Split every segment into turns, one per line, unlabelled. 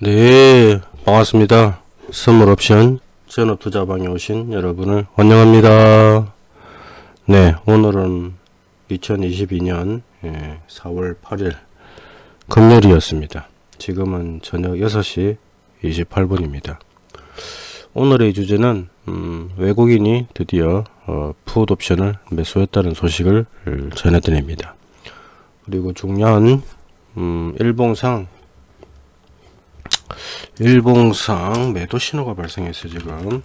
네 반갑습니다. 선물 옵션 전업 투자방에 오신 여러분을 환영합니다. 네 오늘은 2022년 4월 8일 금요일이었습니다. 지금은 저녁 6시 28분입니다. 오늘의 주제는 음, 외국인이 드디어 어, 푸드 옵션을 매수했다는 소식을 전해드립니다. 그리고 중요한 음, 일봉상 일봉상 매도 신호가 발생했어요 지금.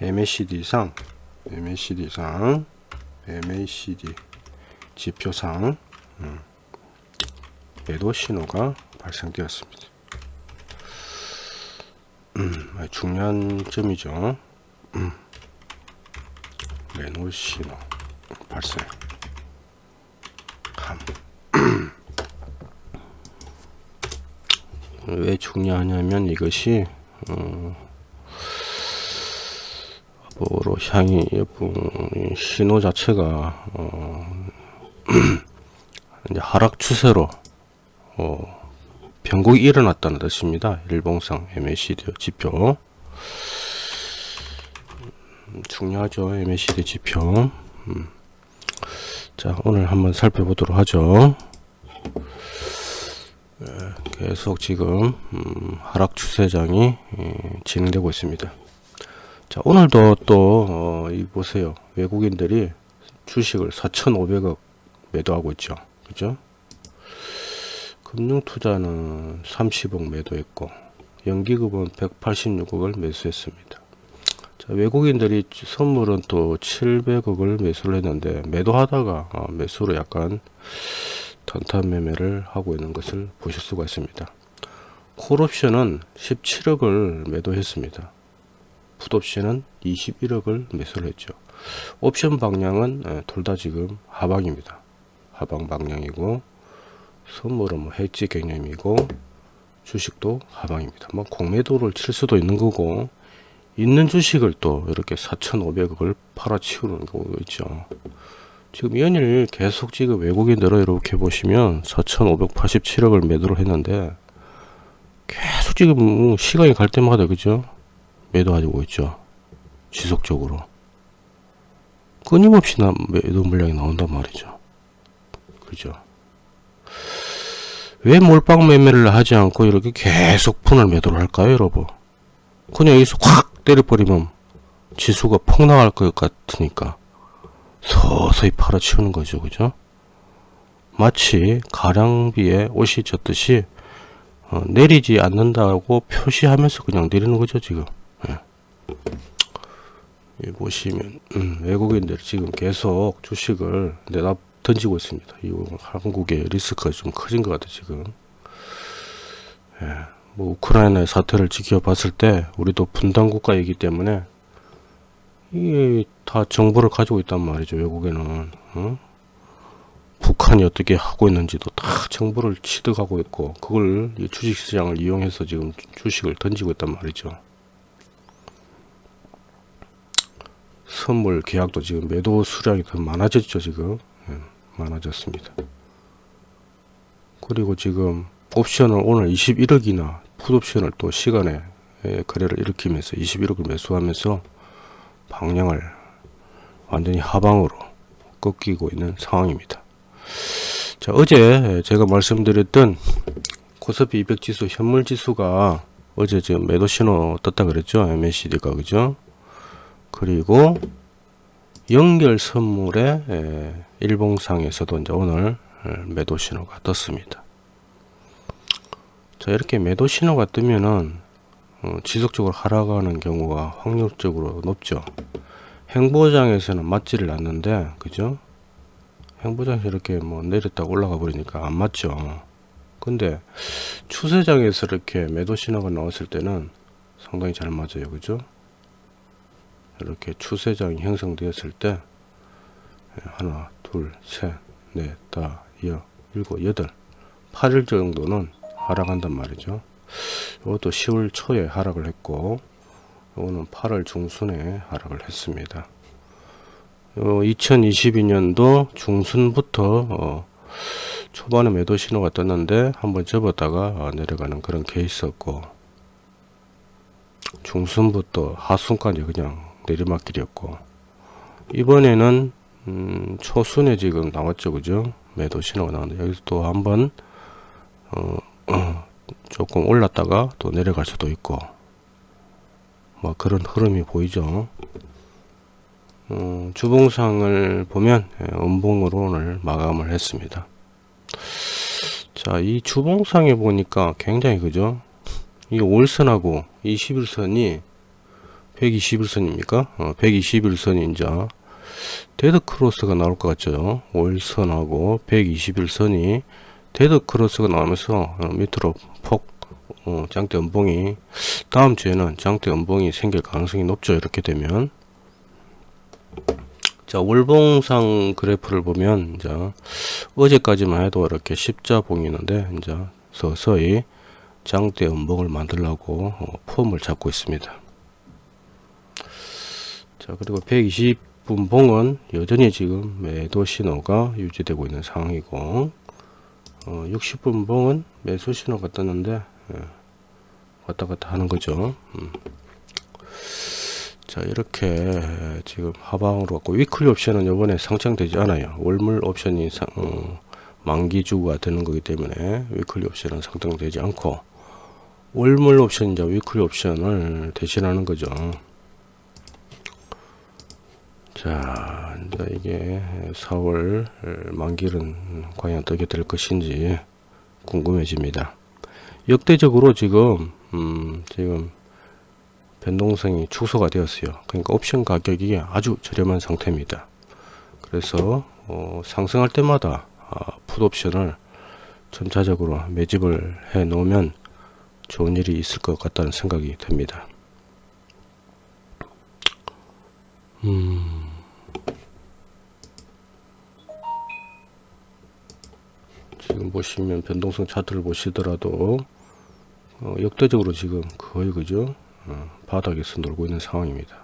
MACD상 MACD상 MACD 지표상 음, 매도 신호가 발생되었습니다. 음, 중요한 점이죠. 음, 매도 신호 발생. 함 왜 중요하냐면 이것이 어, 뭐로 향이 신호 자체가 어, 이제 하락 추세로 어, 변곡이 일어났다는 뜻입니다. 일봉상 MACD 지표 음, 중요하죠. MACD 지표 음. 자 오늘 한번 살펴보도록 하죠. 계속 지금 음, 하락 추세장이 예, 진행되고 있습니다. 자 오늘도 또 어, 이 보세요 외국인들이 주식을 4,500억 매도하고 있죠. 그죠? 금융투자는 30억 매도했고 연기급은 186억을 매수했습니다. 자, 외국인들이 선물은 또 700억을 매수를 했는데 매도하다가 어, 매수로 약간 단타 매매를 하고 있는 것을 보실 수가 있습니다. 콜옵션은 17억을 매도했습니다. 풋옵션은 21억을 매수를 했죠. 옵션 방향은 둘 다 지금 하방입니다. 하방 방향이고 선물은 뭐 해지 개념이고 주식도 하방입니다. 뭐 공매도를 칠 수도 있는 거고 있는 주식을 또 이렇게 4,500억을 팔아치우는 경우도 있죠. 지금 연일 계속 지금 외국인들어 이렇게 보시면 4,587억을 매도를 했는데 계속 지금 뭐 시간이 갈 때마다 그죠? 매도하고 있죠. 지속적으로. 끊임없이 나 매도 물량이 나온단 말이죠. 그죠? 왜 몰빵 매매를 하지 않고 이렇게 계속 푼을 매도를 할까요 여러분? 그냥 여기서 확 때려버리면 지수가 폭락할 것 같으니까 서서히 팔아치우는 거죠. 그죠? 마치 가량비에 옷이 젖듯이 어, 내리지 않는다고 표시하면서 그냥 내리는 거죠. 지금. 예. 보시면 음, 외국인들 지금 계속 주식을 내다 던지고 있습니다. 이 한국의 리스크가 좀 커진 것 같아요. 지금. 예. 뭐 우크라이나의 사태를 지켜봤을 때 우리도 분단 국가이기 때문에 이게 다 정보를 가지고 있단 말이죠 외국에는. 어? 북한이 어떻게 하고 있는지도 다 정보를 취득하고 있고 그걸 주식시장을 이용해서 지금 주식을 던지고 있단 말이죠. 선물 계약도 지금 매도 수량이 더 많아졌죠 지금? 예, 많아졌습니다. 그리고 지금 옵션을 오늘 21억이나 풋옵션을 또 시간에 예, 거래를 일으키면서 21억을 매수하면서 방향을 완전히 하방으로 꺾이고 있는 상황입니다. 자, 어제 제가 말씀드렸던 코스피 200 지수 현물 지수가 어제 지금 매도 신호 떴다 그랬죠. MACD가 그죠? 그리고 연결 선물의 일봉상에서도 이제 오늘 매도 신호가 떴습니다. 자, 이렇게 매도 신호가 뜨면은 어, 지속적으로 하락하는 경우가 확률적으로 높죠. 행보장에서는 맞지를 않는데 그죠? 행보장에서 이렇게 뭐 내렸다가 올라가 버리니까 안 맞죠. 근데 추세장에서 이렇게 매도 신호가 나왔을 때는 상당히 잘 맞아요. 그죠? 이렇게 추세장이 형성되었을 때 하나, 둘, 셋, 넷, 다, 여, 일곱, 여덟, 8일 정도는 하락한단 말이죠. 이것도 10월 초에 하락을 했고 이거는 8월 중순에 하락을 했습니다. 어, 2022년도 중순부터 어, 초반에 매도 신호가 떴는데 한번 접었다가 내려가는 그런 케이스였고 중순부터 하순까지 그냥 내리막길이었고 이번에는 음, 초순에 지금 나왔죠 그죠 매도 신호가 나왔는데 여기서 또 한번 어, 어, 조금 올랐다가 또 내려갈 수도 있고 뭐 그런 흐름이 보이죠. 어, 주봉상을 보면 예, 음봉으로 오늘 마감을 했습니다. 자 이 주봉상에 보니까 굉장히 그죠? 이 월선하고 21선이 121선입니까? 어, 121선이 이제 데드 크로스가 나올 것 같죠? 월선하고 121선이 데드 크로스가 나오면서 어, 밑으로 폭 어, 장대 음봉이 다음 주에는 장대 음봉이 생길 가능성이 높죠 이렇게 되면. 자 월봉상 그래프를 보면 이제 어제까지만 해도 이렇게 십자봉이 있는데 이제 서서히 장대 음봉을 만들려고 어, 폼을 잡고 있습니다. 자 그리고 120분 봉은 여전히 지금 매도 신호가 유지되고 있는 상황이고 어, 60분 봉은 매수 신호 가 떴는데 예, 왔다 갔다 하는 거죠. 음. 자 이렇게 지금 하방으로 갖고 weekly 옵션은 요번에 상장되지 않아요. 월물 옵션이 상, 어, 만기주가 되는 거기 때문에 weekly 옵션은 상장되지 않고 월물 옵션 이제 weekly 옵션을 대신하는 거죠. 자 이제 이게 4월 만기는 과연 어떻게 될 것인지 궁금해집니다. 역대적으로 지금 음 지금 변동성이 축소가 되었어요. 그러니까 옵션 가격이 아주 저렴한 상태입니다. 그래서 어, 상승할 때마다 아, 풋옵션을 점차적으로 매집을 해 놓으면 좋은 일이 있을 것 같다는 생각이 듭니다. 음. 보시면 변동성 차트를 보시더라도 어, 역대적으로 지금 거의 그죠? 어, 바닥에서 놀고 있는 상황입니다.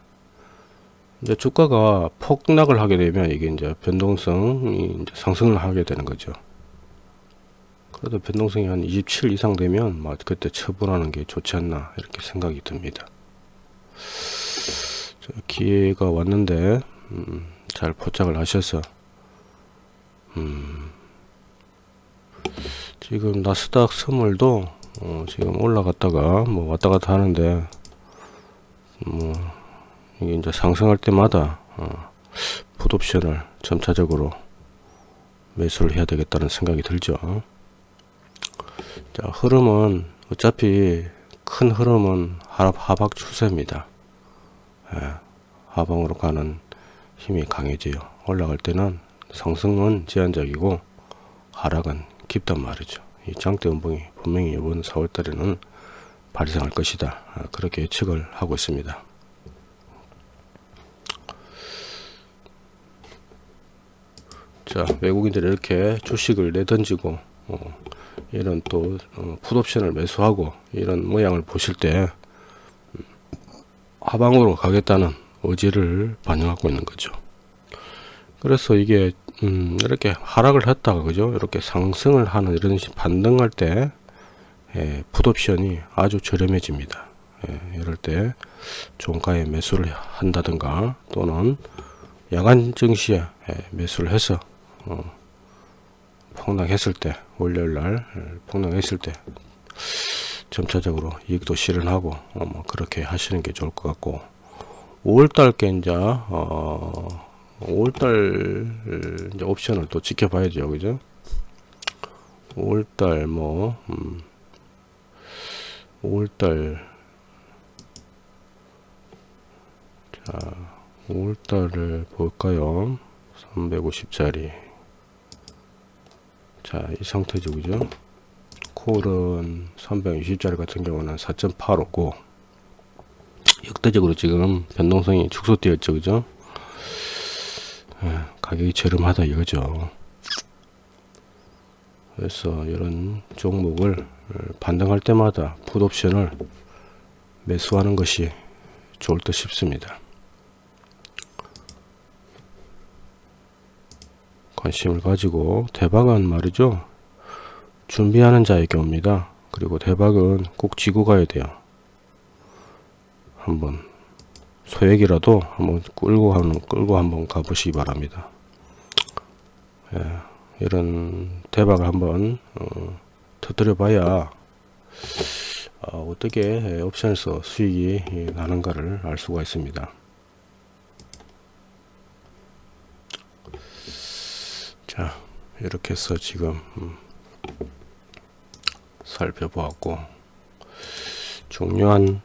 이제 주가가 폭락을 하게 되면 이게 이제 변동성이 이제 상승을 하게 되는 거죠. 그래도 변동성이 한 27 이상 되면 막 그때 처분하는 게 좋지 않나 이렇게 생각이 듭니다. 기회가 왔는데 음, 잘 포착을 하셔서 음, 지금 나스닥 선물도 어, 지금 올라갔다가 뭐 왔다 갔다 하는데 뭐 이게 이제 상승할 때마다 어, 풋옵션을 점차적으로 매수를 해야 되겠다는 생각이 들죠. 자 흐름은 어차피 큰 흐름은 하박 추세입니다. 예, 하방으로 가는 힘이 강해져요. 올라갈 때는 상승은 제한적이고 하락은 깊단 말이죠. 이 장대 음봉이 분명히 이번 4월달에는 발생할 것이다. 아, 그렇게 예측을 하고 있습니다. 자 외국인들이 이렇게 주식을 내던지고 어, 이런 또 어, 풋옵션을 매수하고 이런 모양을 보실 때 음, 하방으로 가겠다는 의지를 반영하고 있는 거죠. 그래서 이게 음, 이렇게 하락을 했다가 그죠? 이렇게 상승을 하는 이런 식 반등할 때 예, 풋옵션이 아주 저렴해집니다. 예, 이럴 때 종가에 매수를 한다든가 또는 야간 증시에 예, 매수를 해서 어, 폭락했을 때 월요일날 예, 폭락했을 때 점차적으로 이익도 실현하고 어, 뭐 그렇게 하시는 게 좋을 것 같고 5월달 겐자 어, 5월달 이제 옵션을 또 지켜봐야죠. 그죠? 5월달 뭐 음, 5월달. 자 5월달을 볼까요? 350짜리. 자이 상태죠. 그죠? 콜은 320짜리 같은 경우는 4.85고 역대적으로 지금 변동성이 축소되었죠. 그죠? 예, 가격이 저렴하다 이거죠 그래서 이런 종목을 반등할 때마다 풋옵션을 매수하는 것이 좋을 듯 싶습니다 관심을 가지고 대박은 말이죠 준비하는 자에게 옵니다. 그리고 대박은 꼭 지고 가야 돼요. 한번 소액이라도 한번 끌고 한번 끌고 한번 가보시기 바랍니다. 예, 이런 대박을 한번 어, 터뜨려 봐야 어, 떻게 옵션에서 수익이 예, 나는가를 알 수가 있습니다. 자 이렇게 해서 지금 음, 살펴보았고 중요한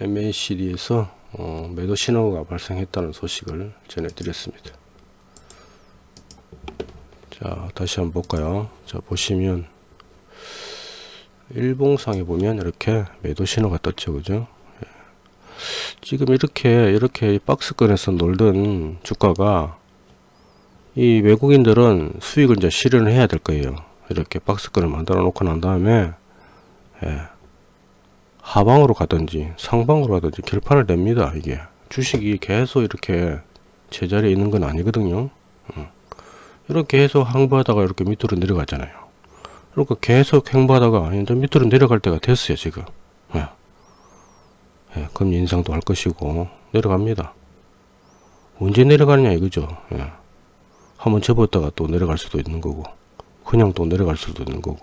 MACD에서 어, 매도 신호가 발생했다는 소식을 전해드렸습니다. 자 다시 한번 볼까요? 자 보시면 일봉상에 보면 이렇게 매도 신호가 떴죠 그죠? 예. 지금 이렇게 이렇게 박스권에서 놀던 주가가 이 외국인들은 수익을 이제 실현을 해야 될 거예요. 이렇게 박스권을 만들어 놓고 난 다음에 예, 하방으로 가든지 상방으로 가든지 결판을 냅니다. 이게 주식이 계속 이렇게 제자리에 있는 건 아니거든요. 음. 이렇게 계속 항보하다가 이렇게 밑으로 내려가잖아요. 그러니까 계속 행보하다가 이제 밑으로 내려갈 때가 됐어요 지금. 예. 예, 그럼 인상도 할 것이고 내려갑니다. 언제 내려가느냐 이거죠. 예. 한번 접었다가 또 내려갈 수도 있는 거고 그냥 또 내려갈 수도 있는 거고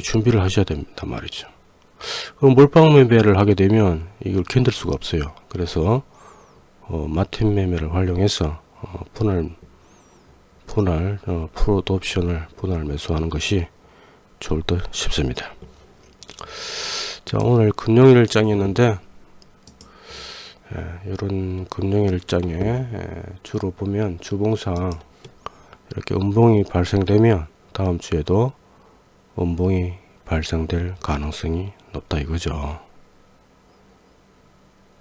준비를 하셔야 됩니다 말이죠 그럼 몰빵 매매를 하게 되면 이걸 견딜 수가 없어요. 그래서 어, 마틴 매매를 활용해서 어, 분할 분할 어, 프로드 옵션을 분할 매수하는 것이 좋을 듯 싶습니다. 자 오늘 금요일장이었는데 예, 이런 금융일장에 예, 주로 보면 주봉상 이렇게 음봉이 발생되면 다음 주에도 음봉이 발생될 가능성이 높다 이거죠.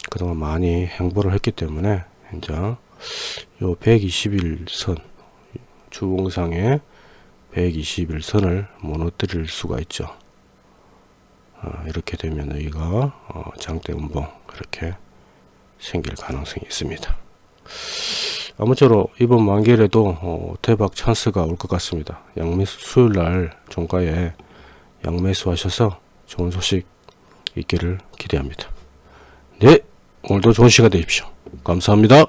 그동안 많이 행보를 했기 때문에 이제 요 121선 주봉상에 121선을 무너뜨릴 수가 있죠. 어, 이렇게 되면 여기가 어, 장대 음봉 이렇게 생길 가능성이 있습니다. 아무쪼록 이번 만기에도 어, 대박 찬스가 올 것 같습니다. 양매수 수요일날 종가에 양매수 하셔서 좋은 소식 있기를 기대합니다. 네 오늘도 좋은 시간 되십시오. 감사합니다.